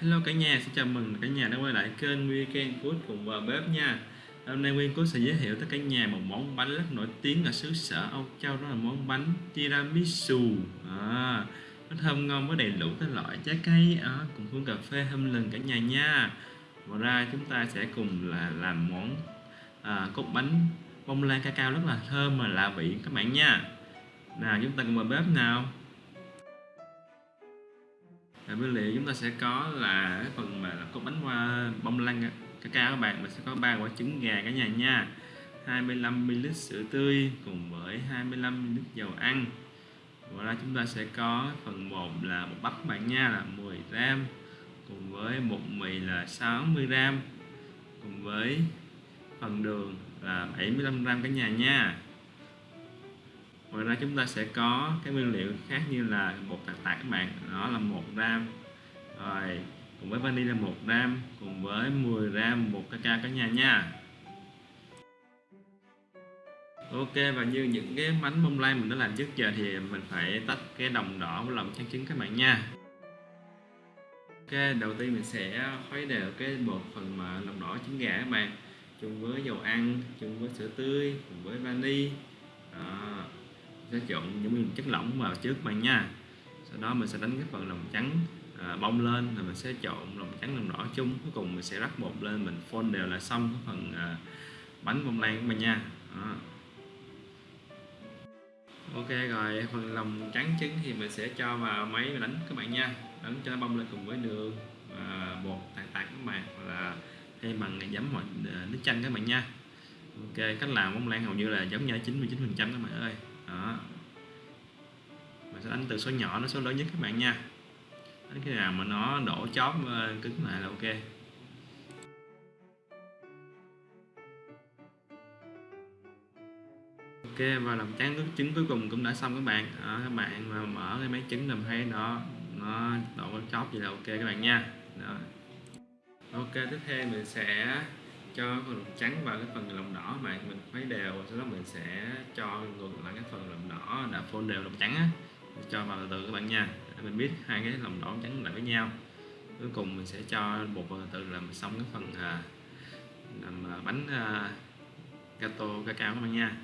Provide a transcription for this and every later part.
Hello cả nhà, xin chào mừng cả nhà đã quay lại kênh Weekend Food cùng vào bếp nha. Hôm nay nguyên Food sẽ giới thiệu tới cả nhà một món bánh rất nổi tiếng ở xứ sở Âu Châu đó là món bánh tiramisu. À, Nó thơm ngon với đầy đủ các loại trái cây à, cùng hương cà phê hâm lừng cả nhà nha. Ngoài ra chúng ta sẽ cùng là làm món à, cốt bánh bông lan cacao rất là thơm mà lạ vị các bạn nha. Nào chúng ta cùng vào bếp nào và nguyên liệu chúng ta sẽ có là cái phần mà là có bánh hoa bông lan cacao các bạn mình sẽ có ba quả trứng gà cả nhà nha. 25ml sữa tươi cùng với 25ml dầu ăn. Ngoài ra chúng ta sẽ có phần 1 là bột bắp bạn nha là 10 gram, cùng với bột mì là 60 gram, cùng với phần đường là 75 gram cả nhà nha ngoài ra chúng ta sẽ có cái nguyên liệu khác như là bột tạc tạc các bạn. Đó là một gram. Rồi, cùng với vani là một gram, cùng với 10 gram bột cacao cả nhà nha. Ok, và như những cái bánh bông lan mình đã làm trước giờ thì mình phải tách cái đồng đỏ với lòng trắng trứng các bạn nha. Ok, đầu tiên mình sẽ khuấy đều cái bột phần mà lòng đỏ trứng gà các bạn. Chung với dầu ăn, chung với sữa tươi, cùng với vani. Đó sẽ trộn những chất lỏng vào trước bạn nha. Sau đó mình sẽ đánh cái phần lòng trắng à, bông lên rồi mình sẽ trộn lòng trắng lòng đỏ chung. Cuối cùng mình sẽ rắc bột lên mình phôn đều là xong cái phần à, bánh bông lan của mình nha. Đó. ok rồi phần lòng trắng trứng thì mình sẽ cho vào máy và đánh các bạn nha. Đánh cho nó bông lên cùng với đường và bột tạt tạt các bạn hoặc là hay bằng giấm hoặc à, nước chanh các bạn nha. Ok cách làm bông lan hầu như là giống nhau 99 phần trăm các bạn ơi đó. Mình sẽ đánh từ số nhỏ đến số lớn nhất các bạn nha. Đánh khi nào mà nó đổ chóp ờ, cứng lại là ok. Ok và làm trắng nước trứng cuối cùng cũng đã xong các bạn. Đó, các bạn mà mở cái máy trứng làm thấy nó nó đổ chóp gì là ok các bạn nha. Đó. ok tiếp theo mình sẽ cho phần lòng trắng vào cái phần lòng đỏ mà mình khuấy đều, sau đó mình sẽ cho ngược lại cái phần lòng đỏ đã phun đều lòng trắng á cho vào từ từ các bạn nha, để mình biết hai cái lòng đỏ trắng lại với nhau. Cuối cùng mình sẽ cho bột vào từ làm xong cái phần à, làm à, bánh à, gato, cacao các bạn nha.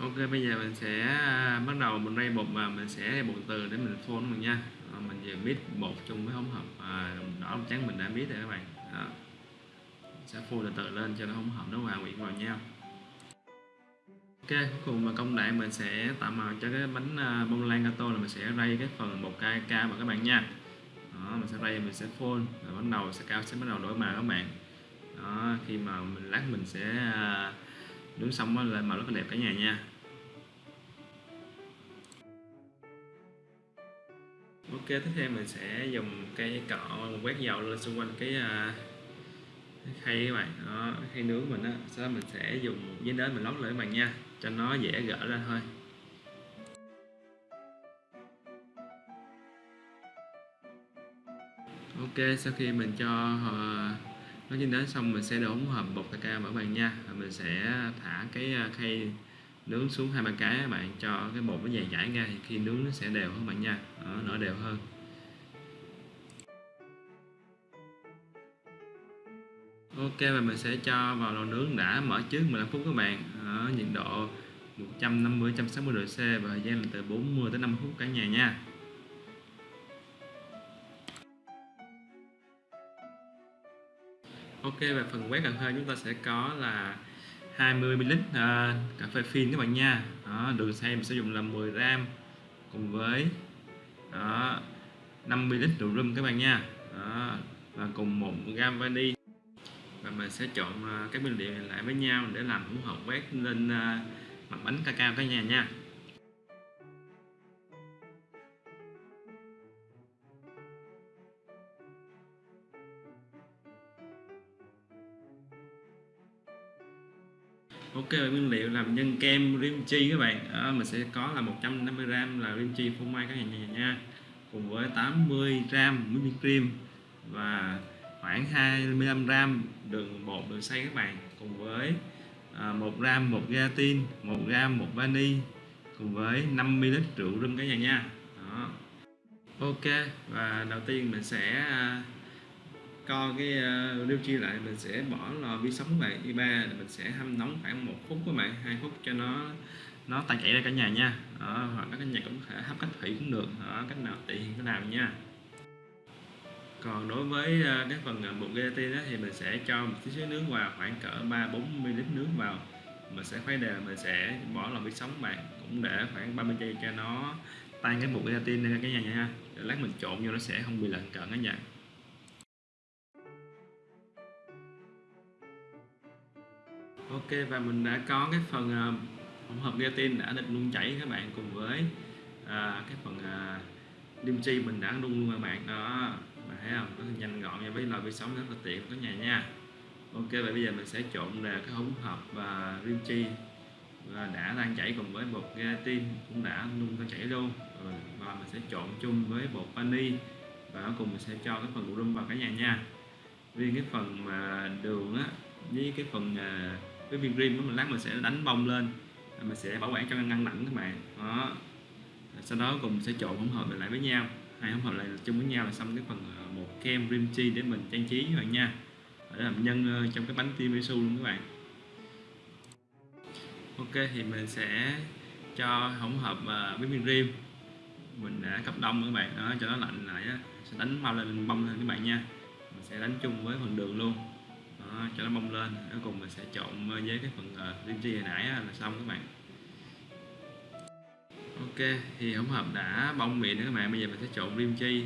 Ok bây giờ mình sẽ à, bắt đầu mình rây bột và mình sẽ bột từ để mình phone mình nha. À, mình vừa biết bột chung với hỗn hợp. À, đỏ trắng mình đã biết rồi các bạn. À, đó. sẽ phun từ từ lên cho nó hỗn hợp nó hòa quyện vào nhau. Ok cuối cùng là công đoạn mình sẽ tạo màu cho cái bánh bông lan gato là mình sẽ rây cái phần bột ca cao vào các bạn nha. Đó, mình sẽ rây mình sẽ phun rồi bắt đầu sẽ cao sẽ bắt đầu đổi màu các bạn. Đó, khi mà mình lát mình sẽ nướng xong nó lên màu rất là đẹp cả nhà nha. Ok tiếp theo mình sẽ dùng cây cọ quét dầu lên xung quanh cái, à, cái khay các bạn. Đó khay nướng mình á. Sau đó mình sẽ dùng một giấy nến mình lót lại các bạn nha cho nó dễ gỡ ra thôi. Ok sau khi mình cho uh, nó trên đến xong mình sẽ đổ hỗn hợp bột cacao vào các bạn nha. Và mình sẽ thả cái à, khay nướng xuống hai ba cái các bạn cho cái bột nó dày dãi ra thì khi nướng nó sẽ đều hơn bạn nha. Đó, nở đều hơn. Ok và mình sẽ cho vào lò nướng đã mở trước 15 phút các bạn. Ở nhiệt độ 150 160 độ C và thời gian là từ 40 tới 50 phút cả nhà nha. Ok và phần quét cà phê chúng ta sẽ có là 20 ml uh, cà phê phin các bạn nha. Đó, đường xay mình sử dụng là 10 gram cùng với đó, 50 ml rượu rum các bạn nha. Đó, và cùng 1 gram vani. Và mình sẽ chọn uh, các nguyên liệu này lại với nhau để làm hỗn hợp quét lên uh, mặt bánh cacao cả nhà nha. Cái nguyên liệu làm nhân kem rim chi các bạn. À, mình sẽ có là 150g là rim chi phô mai các nhà nha cùng với 80g whipping cream và khoảng 25g đường bột đường xay các bạn. Cùng với à, 1 gram một gelatin 1 gram một vani cùng với 50 lít rượu rum cả nhà nha. Đó. Ok và đầu tiên mình sẽ à, co cái uh, lưu chi lại mình sẽ bỏ lò vi sóng lại đi ba mình sẽ hâm nóng khoảng một phút các bạn hai phút cho nó nó tan chảy ra cả nhà nha. Đó, hoặc các nhà cũng có thể hấp cách thủy cũng được. Đó, cách nào tiện cái nào nha. Còn đối với ờ, uh, cái phần uh, bột gelatin đó thì mình sẽ cho một tí xíu nước vào khoảng cỡ 3 4 ml nước vào. Mình sẽ khuấy đều mình sẽ bỏ lò vi sóng bạn cũng để khoảng 30 giây cho nó tan cái bột gelatin ra cả nhà nha. Để lát mình trộn vô nó sẽ không bị lợn cận cả nhà. Ok và mình đã có cái phần à, uh, hỗn hợp gelatin đã định nung chảy các bạn cùng với uh, cái phần uh, lim chi mình đã nung luôn các bạn. Đó bạn thấy không? Rất là nhanh gọn nha với lò vi sóng rất là tiện cả nhà nha. Ok và bây giờ mình sẽ trộn đều cái hỗn hợp và rim chi và đã đang chảy cùng với bột gelatin cũng đã nung đang chảy luôn. Rồi và mình sẽ trộn chung với bột vani và cuối cùng mình sẽ cho cái phần rum vào cả nhà nha. Riêng cái phần mà đường á với cái phần cái viên rim đó mình lát mình sẽ đánh bông lên mình sẽ bảo quản cho ngăn lạnh các bạn. Đó. Sau đó cùng sẽ trộn hỗn hợp lại với nhau. Hai hỗn hợp lại chung với nhau là xong cái phần ờ, một kem rim chi để mình trang trí các bạn nha. Để làm nhân ờ, trong cái bánh tiramisu luôn các bạn. Ok, thì mình sẽ cho hỗn hợp ờ, với viên rim. Mình đã cấp đông các bạn. Đó, cho nó lạnh lại á, sẽ đánh mau lên, bông lên các bạn nha. Mình sẽ đánh chung với phần đường luôn đó, cho nó bông lên. Cuối cùng mình sẽ trộn với cái phần uh, chi hồi nãy là xong các bạn. Ok thì hỗn hợp đã bông miệng nữa các bạn. Bây giờ mình sẽ trộn rim chi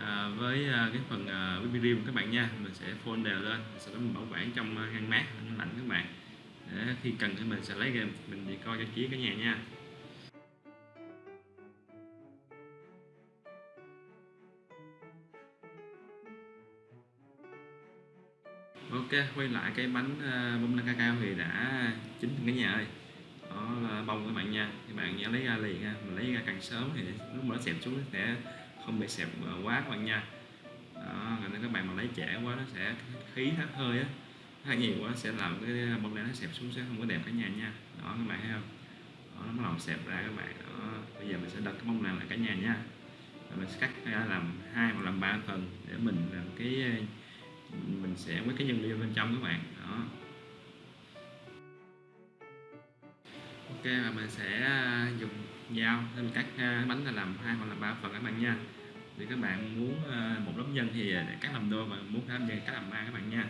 à, với ờ, cái phần uh, whipping các bạn nha. Mình sẽ phun đều lên sau đó mình bảo quản trong ngăn mát ngăn lạnh các bạn. Để khi cần thì mình sẽ lấy ra mình đi coi cho chí cả nhà nha. Ok quay lại cái bánh uh, bông lan cacao thì đã chín cả nhà ơi đó là bông các bạn nha. Các bạn nhớ lấy ra liền ha. Mình lấy ra càng sớm thì lúc mà nó xẹp xuống sẽ không bị xẹp ờ, quá các bạn nha. Đó nên các bạn mà lấy trẻ quá nó sẽ khí hết hơi á. Hơi nhiều quá sẽ làm cái bông lan nó xẹp xuống sẽ không có đẹp cả nhà nha. Đó các bạn thấy không? Đó, nó làm xẹp ra các bạn. Đó bây giờ mình sẽ đặt cái bông lan lại cả nhà nha. Và mình sẽ cắt ra làm hai hoặc làm ba phần để mình làm cái mình sẽ với cái nhân viên bên trong các bạn. Đó. Ok, và mình sẽ à, dùng dao để mình cắt bánh là làm hai hoặc là ba phần các bạn nha. Thì các bạn muốn à, một lớp nhân thì à, để cắt làm đôi và muốn làm nhân cắt làm ba các bạn nha.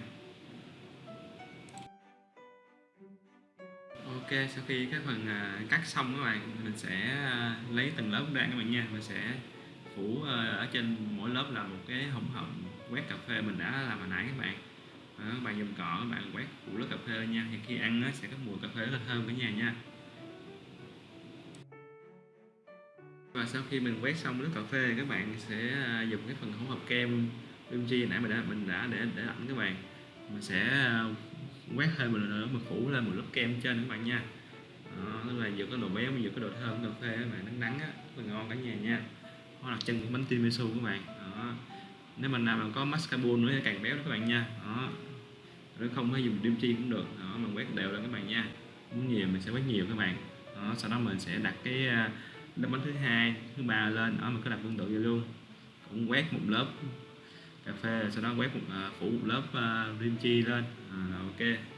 Ok, sau khi cái phần cắt xong các bạn, mình sẽ lấy từng lớp ra các bạn nha. Mình sẽ phủ ở trên mỗi lớp là một cái hỗn hợp quét cà phê mình đã làm hồi nãy các bạn. Đó, các bạn dùng cọ các bạn quét củ lớp cà phê nha. Thì khi ăn nó sẽ có mùi cà phê rất là thơm cả nhà nha. Và sau khi mình quét xong nước cà phê các bạn sẽ à, dùng cái phần hỗn hợp kem chi nãy mình đã mình đã để để lạnh các bạn. Mình sẽ à, quét thêm một lần nữa mình phủ lên một lớp kem trên các bạn nha. Đó, tức là vừa có độ béo vừa có độ thơm cà phê các bạn nắng nắng á rất là ngon cả nhà nha. Hoặc là chân bánh tiramisu các bạn. Đó nếu mình nào mà có mascarpone nữa thì càng béo đó các bạn nha. Đó. Nếu không phải dùng kim chi cũng được. Đó mình quét đều lên các bạn nha. Muốn nhiều mình sẽ quét nhiều các bạn. Đó sau đó mình sẽ đặt cái à, lớp bánh thứ hai thứ ba lên. Đó mình cứ đặt tương tự vậy luôn. Cũng quét một lớp cà phê sau đó quét một uh, phủ một lớp uh, rim chi lên. À, ok.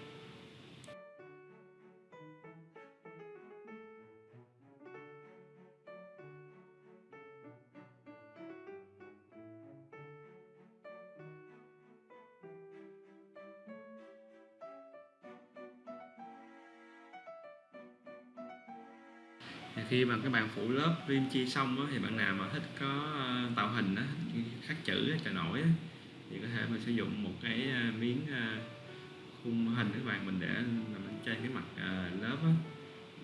Khi mà các bạn phủ lớp rim chi xong đó, thì bạn nào mà thích có ờ, tạo hình đó, khắc chữ cho nổi đó, thì có thể mình sử dụng một cái ờ, miếng ờ, khung hình các bạn mình để làm trên cái mặt lớp đó.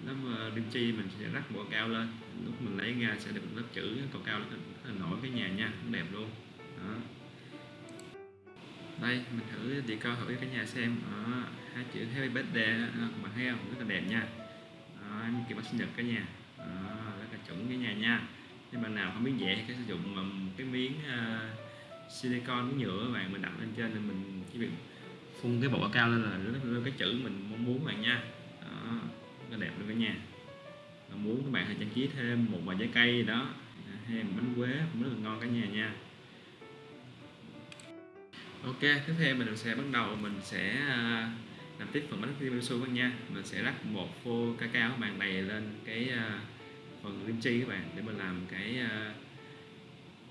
lớp rim chi mình sẽ rắc bộ cao lên lúc mình lấy ra sẽ được lớp chữ cầu cao lên nổi cái nhà nha cũng đẹp luôn. Đó. Đây mình thử đi coi thử cái nhà xem. Đó, hai chữ happy birthday các bạn thấy không? Rất là đẹp nha. Đó, kiểu sinh nhật cả nhà chuẩn cái nhà nha. Nếu bạn nào không biết vẽ thì cái sử dụng một cái miếng uh, silicon cái nhựa các bạn mình đặt lên trên thì mình chỉ việc phun cái bộ cao lên là lên cái chữ mình mong muốn bạn nha. Đó, nó đẹp luôn cả nhà. Bạn muốn các bạn hãy trang trí thêm một vài trái cây đó hay bánh quế cũng rất là ngon cả nhà nha. Ok tiếp theo mình sẽ bắt đầu mình sẽ ờ, làm tiếp phần bánh tiramisu các nha. Mình sẽ rắc một phô cacao các bạn đầy lên cái uh, phần kim chi các bạn để mình làm cái à,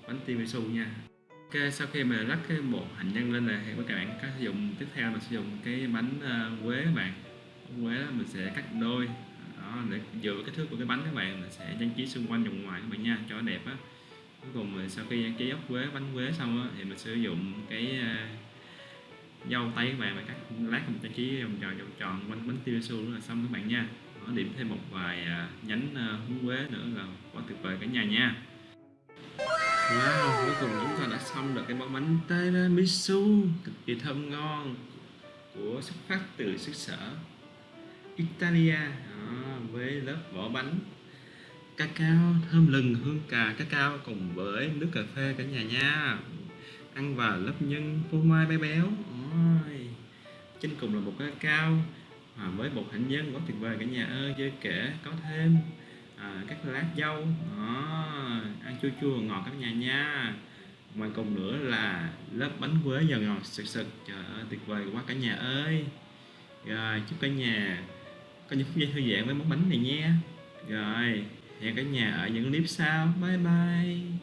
bánh tiramisu nha. Ok sau khi mình rắc cái bột hạnh nhân lên này thì các bạn có sử dụng tiếp theo là sử dụng cái bánh à, quế các bạn. Bánh quế đó mình sẽ cắt đôi đó để dựa kích thước của cái bánh các bạn mình sẽ trang trí xung quanh vòng ngoài các bạn nha cho đẹp á. Cuối cùng mình sau khi trang trí ốc quế bánh quế xong á thì mình sử dụng cái à, dâu tây các bạn mà cắt lát mình trang trí vòng tròn vòng tròn quanh bánh tiramisu là xong các bạn nha điểm thêm một vài à, nhánh à, húng quế nữa là quá tuyệt vời cả nhà nha. Wow, cuối cùng chúng ta đã xong được cái món bánh tiramisu cực kỳ thơm ngon của xuất phát từ xứ sở Italia. Đó, với lớp vỏ bánh cacao thơm lừng hương cà cacao cùng với nước cà phê cả nhà nha. Ăn vào lớp nhân phô mai bé béo. Ôi. trên cùng là một cái cao à, với bột hạnh nhân quá tuyệt vời cả nhà ơi chưa kể có thêm à, các lá dâu. À, ăn chua chua ngọt các nhà nha. Ngoài cùng nữa là lớp bánh quế giòn ngọt sực sực. Trời ơi tuyệt vời quá cả nhà ơi. Rồi chúc cả nhà có những phút giây thư giãn với món bánh này nha. Rồi hẹn cả nhà ở những clip sau. Bye bye.